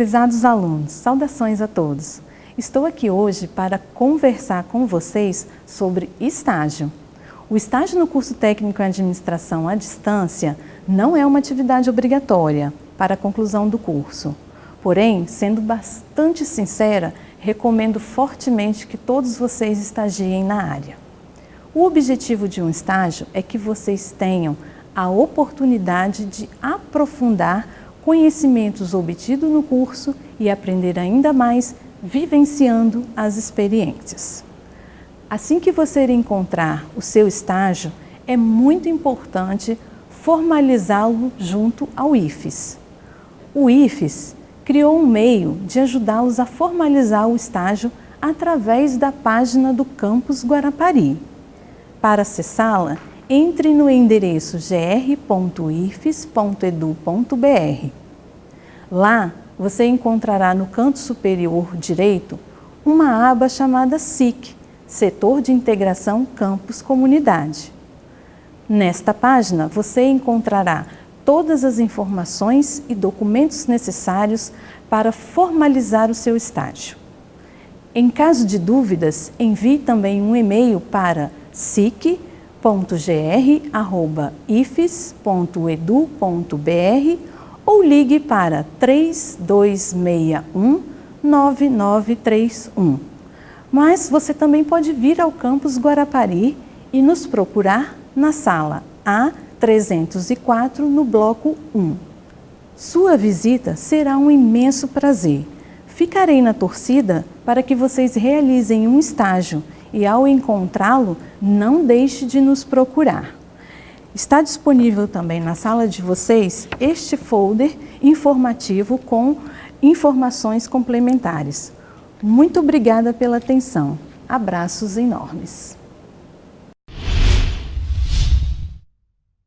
Prezados alunos, saudações a todos. Estou aqui hoje para conversar com vocês sobre estágio. O estágio no curso técnico em administração à distância não é uma atividade obrigatória para a conclusão do curso. Porém, sendo bastante sincera, recomendo fortemente que todos vocês estagiem na área. O objetivo de um estágio é que vocês tenham a oportunidade de aprofundar conhecimentos obtidos no curso e aprender ainda mais vivenciando as experiências. Assim que você encontrar o seu estágio, é muito importante formalizá-lo junto ao IFES. O IFES criou um meio de ajudá-los a formalizar o estágio através da página do Campus Guarapari. Para acessá-la, entre no endereço gr.ifes.edu.br. Lá, você encontrará no canto superior direito uma aba chamada SIC, Setor de Integração Campus Comunidade. Nesta página, você encontrará todas as informações e documentos necessários para formalizar o seu estágio. Em caso de dúvidas, envie também um e-mail para sic.com www.ifes.edu.br ou ligue para 3261 9931. Mas você também pode vir ao campus Guarapari e nos procurar na sala A304 no bloco 1. Sua visita será um imenso prazer. Ficarei na torcida para que vocês realizem um estágio e ao encontrá-lo, não deixe de nos procurar. Está disponível também na sala de vocês este folder informativo com informações complementares. Muito obrigada pela atenção. Abraços enormes.